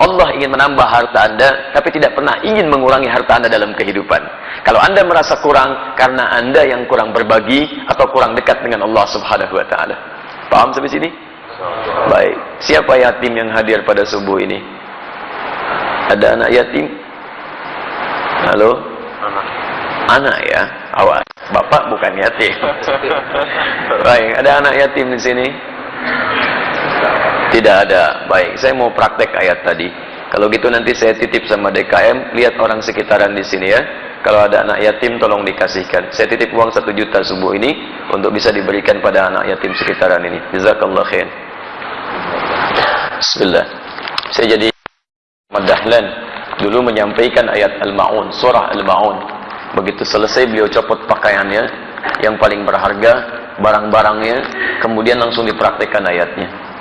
Allah ingin menambah harta Anda, tapi tidak pernah ingin mengurangi harta Anda dalam kehidupan. Kalau Anda merasa kurang, karena Anda yang kurang berbagi, atau kurang dekat dengan Allah subhanahu wa ta'ala. Paham sampai sini? Baik. Siapa yatim yang hadir pada subuh ini? Ada anak yatim? Halo? Anak. Anak ya? Awas. Bapak bukan yatim. Baik. Ada anak yatim di sini? Tidak ada. Baik, saya mau praktek ayat tadi. Kalau gitu nanti saya titip sama DKM, lihat orang sekitaran di sini ya. Kalau ada anak yatim tolong dikasihkan. Saya titip uang satu juta subuh ini untuk bisa diberikan pada anak yatim sekitaran ini. Jazakallah khair. Bismillah. Saya jadi Madahlan dulu menyampaikan ayat Al-Maun, surah Al-Maun. Begitu selesai beliau copot pakaiannya yang paling berharga, barang-barangnya, kemudian langsung dipraktekkan ayatnya.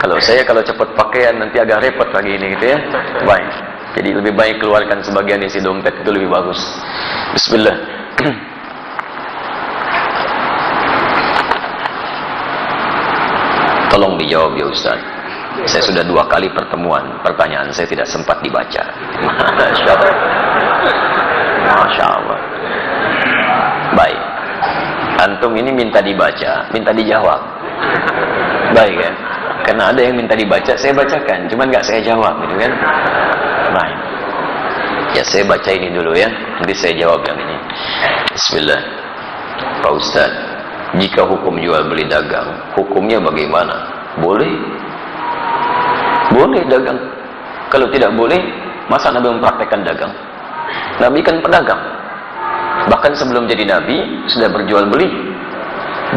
Kalau saya kalau cepat pakaian nanti agak repot lagi ini gitu ya. Baik. Jadi lebih baik keluarkan sebagian isi dompet itu lebih bagus. Bismillah. Tolong dijawab ya Ustaz. Saya sudah dua kali pertemuan, pertanyaan saya tidak sempat dibaca. Masya Allah. Masya Allah. Baik. Antum ini minta dibaca, minta dijawab. Baik ya. Karena ada yang minta dibaca, saya bacakan. Cuman nggak saya jawab, gitu kan? Baik. Ya saya baca ini dulu ya. Nanti saya jawab yang ini. Bismillah. Pak Ustaz, jika hukum jual beli dagang, hukumnya bagaimana? Boleh? Boleh dagang. Kalau tidak boleh, masa Nabi mempraktekkan dagang? Nabi kan pedagang. Bahkan sebelum jadi Nabi, sudah berjual beli.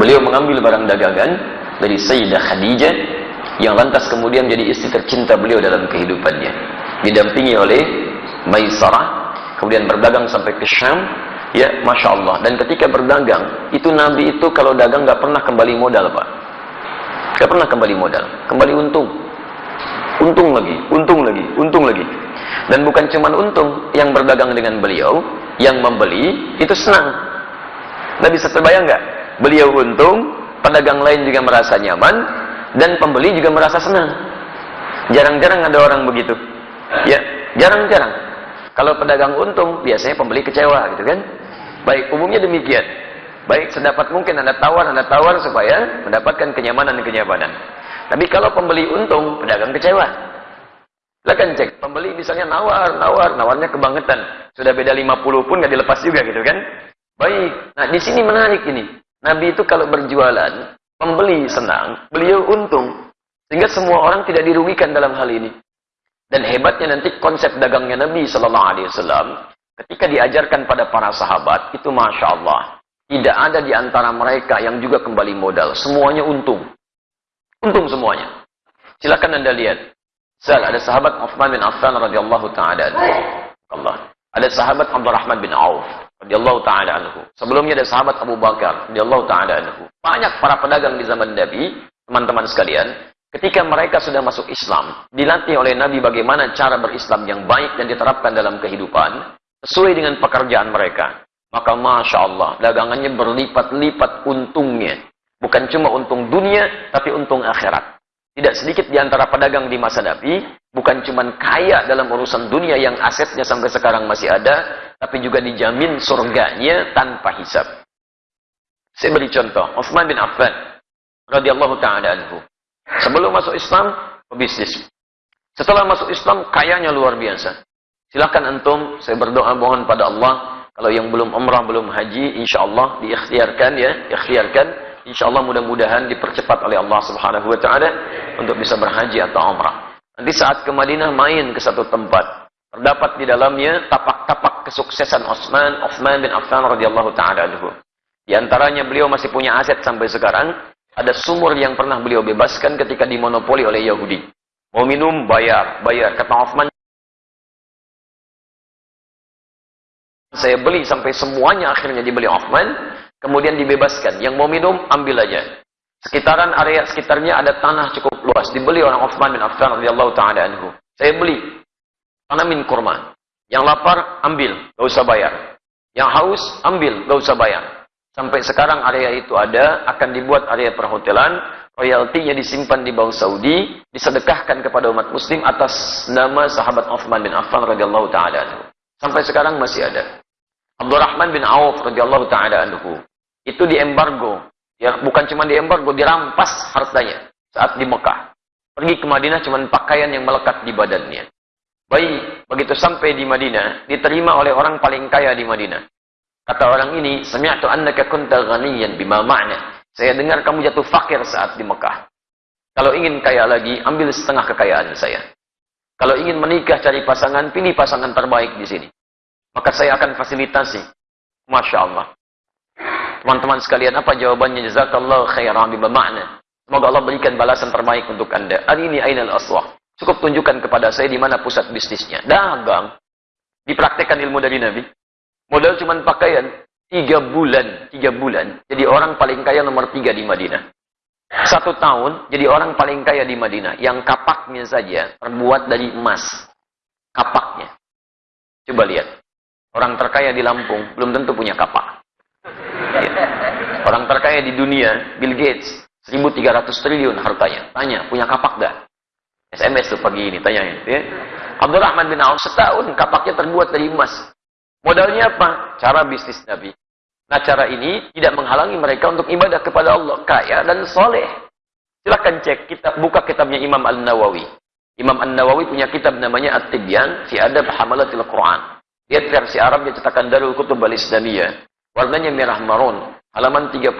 Beliau mengambil barang dagangan dari Sayyidah Khadijah yang lantas kemudian menjadi istri tercinta beliau dalam kehidupannya. Didampingi oleh Maisarah, kemudian berdagang sampai ke Syam, ya Masya Allah. Dan ketika berdagang, itu Nabi itu kalau dagang nggak pernah kembali modal Pak. Nggak pernah kembali modal, kembali untung. Untung lagi, untung lagi, untung lagi. Dan bukan cuma untung, yang berdagang dengan beliau, yang membeli, itu senang. Nabi bisa terbayang nggak? Beliau untung, pedagang lain juga merasa nyaman, dan pembeli juga merasa senang. Jarang-jarang ada orang begitu. Ya, jarang-jarang. Kalau pedagang untung, biasanya pembeli kecewa gitu kan. Baik, umumnya demikian. Baik, sedapat mungkin Anda tawar, Anda tawar supaya mendapatkan kenyamanan-kenyamanan. Tapi kalau pembeli untung, pedagang kecewa. Silahkan cek, pembeli misalnya nawar, nawar, nawarnya kebangetan. Sudah beda 50 pun nggak dilepas juga gitu kan. Baik, nah di sini menarik ini. Nabi itu kalau berjualan, pembeli senang, beliau untung. Sehingga semua orang tidak dirugikan dalam hal ini. Dan hebatnya nanti konsep dagangnya Nabi Sallallahu Alaihi Wasallam ketika diajarkan pada para sahabat itu masya Allah tidak ada di antara mereka yang juga kembali modal. Semuanya untung, untung semuanya. Silakan anda lihat. Sal ada sahabat Uthman bin Affan radhiyallahu taala Allah. Ada sahabat Abdurrahman bin Auf radhiyallahu taala anhu. Sebelumnya ada sahabat Abu Bakar radhiyallahu taala anhu. Banyak para pedagang di zaman Nabi, teman-teman sekalian, ketika mereka sudah masuk Islam, dilatih oleh Nabi bagaimana cara berislam yang baik dan diterapkan dalam kehidupan sesuai dengan pekerjaan mereka. Maka Masya Allah, dagangannya berlipat-lipat untungnya. Bukan cuma untung dunia, tapi untung akhirat. Tidak sedikit di antara pedagang di masa Nabi, bukan cuma kaya dalam urusan dunia yang asetnya sampai sekarang masih ada, tapi juga dijamin surganya tanpa hisab. Saya beri contoh, Uthman bin Affan radhiyallahu taala anhu. Sebelum masuk Islam, pebisnis. Setelah masuk Islam, kayanya luar biasa. Silakan antum, saya berdoa mohon pada Allah, kalau yang belum umrah, belum haji, insya Allah diikhtiarkan ya, ikhtiarkan. Insya Allah mudah-mudahan dipercepat oleh Allah Subhanahu Wa Taala untuk bisa berhaji atau umrah. Nanti saat ke Madinah main ke satu tempat, terdapat di dalamnya tapak-tapak kesuksesan Utsman, Utsman bin Affan radhiyallahu taala anhu. Di antaranya beliau masih punya aset sampai sekarang. Ada sumur yang pernah beliau bebaskan ketika dimonopoli oleh Yahudi. Mau minum, bayar. Bayar. Kata Uthman, saya beli sampai semuanya akhirnya dibeli Uthman. Kemudian dibebaskan. Yang mau minum, ambil aja. Sekitaran area sekitarnya ada tanah cukup luas. Dibeli oleh Uthman bin Affan radhiyallahu taala anhu. Saya beli. Tanamin kurma. Yang lapar, ambil. Gak usah bayar. Yang haus, ambil. Gak usah bayar. Sampai sekarang area itu ada, akan dibuat area perhotelan. royaltinya disimpan di Bank Saudi, disedekahkan kepada umat muslim atas nama sahabat Uthman bin Affan radhiyallahu taala Sampai sekarang masih ada. Abdurrahman bin Auf radhiyallahu taala anhu itu diembargo. Ya, bukan cuma diembargo, dirampas hartanya saat di Mekah. Pergi ke Madinah cuma pakaian yang melekat di badannya. Baik, begitu sampai di Madinah, diterima oleh orang paling kaya di Madinah. Kata orang ini, sami'tu annaka kunta ghaniyan bima ma'na. Saya dengar kamu jatuh fakir saat di Mekah. Kalau ingin kaya lagi, ambil setengah kekayaan saya. Kalau ingin menikah cari pasangan, pilih pasangan terbaik di sini. Maka saya akan fasilitasi. Masya Allah. Teman-teman sekalian, apa jawabannya? Jazakallah khairan bima ma'na. Semoga Allah berikan balasan terbaik untuk anda. Hari ini ainal aswah. Cukup tunjukkan kepada saya di mana pusat bisnisnya. Dagang. Dipraktekkan ilmu dari Nabi. Modal cuma pakaian. Tiga bulan. Tiga bulan. Jadi orang paling kaya nomor tiga di Madinah. Satu tahun jadi orang paling kaya di Madinah. Yang kapaknya saja terbuat dari emas. Kapaknya. Coba lihat. Orang terkaya di Lampung belum tentu punya kapak. Ya. Orang terkaya di dunia, Bill Gates, 1300 triliun hartanya. Tanya, punya kapak gak? SMS tuh pagi ini, tanyain. Ya. Abdurrahman bin Auf setahun kapaknya terbuat dari emas. Modalnya apa? Cara bisnis Nabi. Nah cara ini tidak menghalangi mereka untuk ibadah kepada Allah. Kaya dan soleh. Silahkan cek, kita buka kitabnya Imam Al-Nawawi. Imam Al-Nawawi punya kitab namanya At-Tibyan fi Adab Hamalatil Quran. Lihat versi Arab yang cetakan Darul Kutub Al-Islamiyah. Warnanya merah marun. Halaman 38.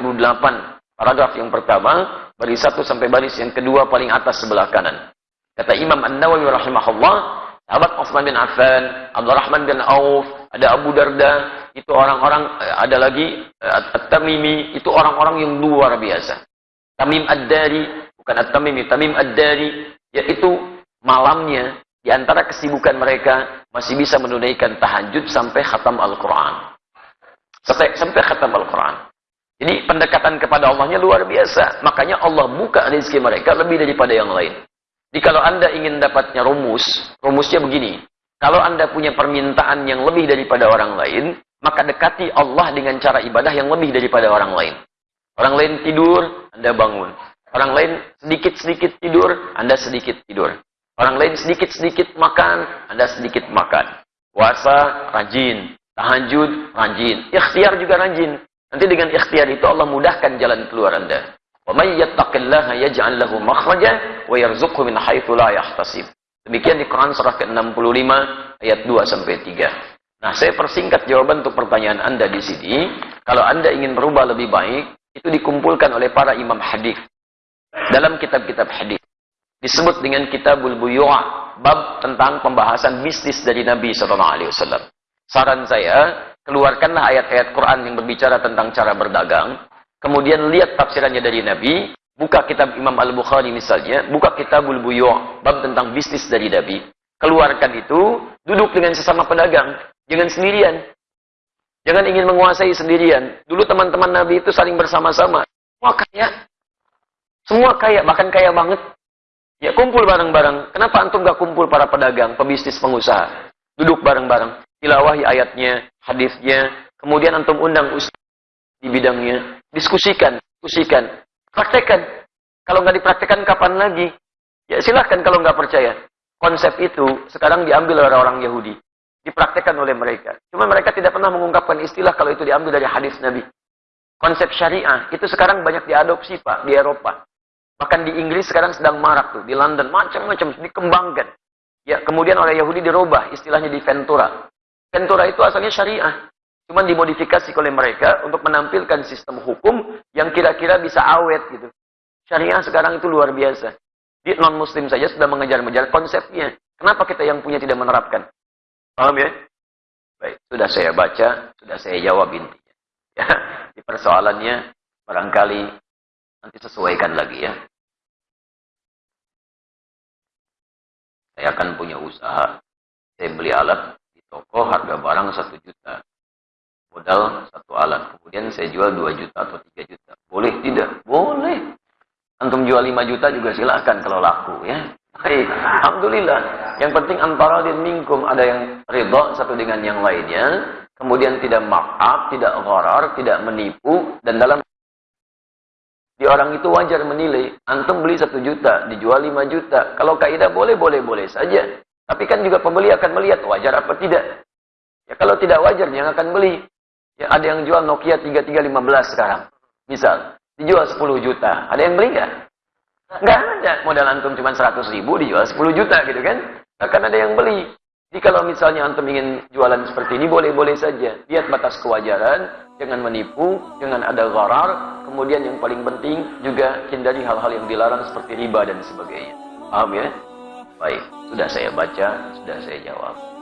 Paragraf yang pertama, baris satu sampai baris yang kedua paling atas sebelah kanan. Kata Imam An-Nawawi rahimahullah, sahabat Utsman bin Affan, Abdurrahman bin Auf, ada Abu Darda, itu orang-orang eh, ada lagi eh, At-Tamimi, itu orang-orang yang luar biasa. Tamim Ad-Dari, bukan At-Tamimi, Tamim Ad-Dari, yaitu malamnya di antara kesibukan mereka masih bisa menunaikan tahajud sampai khatam Al-Qur'an. Sampai, sampai khatam Al-Qur'an. Jadi pendekatan kepada Allahnya luar biasa. Makanya Allah buka rezeki mereka lebih daripada yang lain. Jadi kalau Anda ingin dapatnya rumus, rumusnya begini. Kalau Anda punya permintaan yang lebih daripada orang lain, maka dekati Allah dengan cara ibadah yang lebih daripada orang lain. Orang lain tidur, Anda bangun. Orang lain sedikit-sedikit tidur, Anda sedikit tidur. Orang lain sedikit-sedikit makan, Anda sedikit makan. Puasa, rajin. Tahajud, rajin. Ikhtiar juga rajin. Nanti dengan ikhtiar itu Allah mudahkan jalan keluar Anda. Wa may yattaqillaha yaj'al lahu makhraja wa yarzuqhu min haitsu la yahtasib. Demikian di Quran surah ke-65 ayat 2 sampai 3. Nah, saya persingkat jawaban untuk pertanyaan Anda di sini. Kalau Anda ingin berubah lebih baik, itu dikumpulkan oleh para imam hadis dalam kitab-kitab hadis. Disebut dengan Kitabul Buyu'a, bab tentang pembahasan bisnis dari Nabi sallallahu alaihi wasallam. Saran saya, keluarkanlah ayat-ayat Quran yang berbicara tentang cara berdagang, kemudian lihat tafsirannya dari Nabi, Buka kitab Imam Al-Bukhari misalnya, buka kitabul buyu' bab tentang bisnis dari Nabi. Keluarkan itu, duduk dengan sesama pedagang, jangan sendirian. Jangan ingin menguasai sendirian. Dulu teman-teman Nabi itu saling bersama-sama. Semua kaya. Semua kaya, bahkan kaya banget. Ya kumpul bareng-bareng. Kenapa antum gak kumpul para pedagang, pebisnis, pengusaha? Duduk bareng-bareng. Tilawahi ayatnya, hadisnya. Kemudian antum undang ustaz di bidangnya. Diskusikan, diskusikan. Praktekkan. Kalau nggak dipraktekkan kapan lagi? Ya silahkan kalau nggak percaya. Konsep itu sekarang diambil oleh orang Yahudi. Dipraktekkan oleh mereka. Cuma mereka tidak pernah mengungkapkan istilah kalau itu diambil dari hadis Nabi. Konsep syariah itu sekarang banyak diadopsi Pak di Eropa. Bahkan di Inggris sekarang sedang marak tuh. Di London macam-macam dikembangkan. Ya, kemudian oleh Yahudi dirubah istilahnya di Ventura. Ventura itu asalnya syariah. Cuma dimodifikasi oleh mereka untuk menampilkan sistem hukum yang kira-kira bisa awet gitu. Syariah sekarang itu luar biasa. Di non-muslim saja sudah mengejar-mengejar konsepnya. Kenapa kita yang punya tidak menerapkan? Paham ya? Baik, sudah saya baca, sudah saya jawab intinya. Ya, di persoalannya barangkali nanti sesuaikan lagi ya. Saya akan punya usaha. Saya beli alat di toko harga barang satu juta modal satu alat. Kemudian saya jual 2 juta atau 3 juta. Boleh tidak? Boleh. Antum jual 5 juta juga silahkan kalau laku ya. Baik, Alhamdulillah. Yang penting antara din minkum ada yang ridho satu dengan yang lainnya. Kemudian tidak markup, tidak gharar, tidak menipu. Dan dalam Si orang itu wajar menilai, antum beli satu juta, dijual lima juta. Kalau kaidah boleh, boleh, boleh saja. Tapi kan juga pembeli akan melihat wajar apa tidak. Ya kalau tidak wajar, yang akan beli. Ya ada yang jual Nokia 3315 sekarang. Misal, dijual 10 juta. Ada yang beli nggak? Nggak ada. Modal antum cuma 100 ribu, dijual 10 juta gitu kan. Akan ada yang beli. Jadi kalau misalnya antum ingin jualan seperti ini, boleh-boleh saja. Lihat batas kewajaran, jangan menipu, jangan ada gharar. Kemudian yang paling penting juga hindari hal-hal yang dilarang seperti riba dan sebagainya. Paham ya? Baik, sudah saya baca, sudah saya jawab.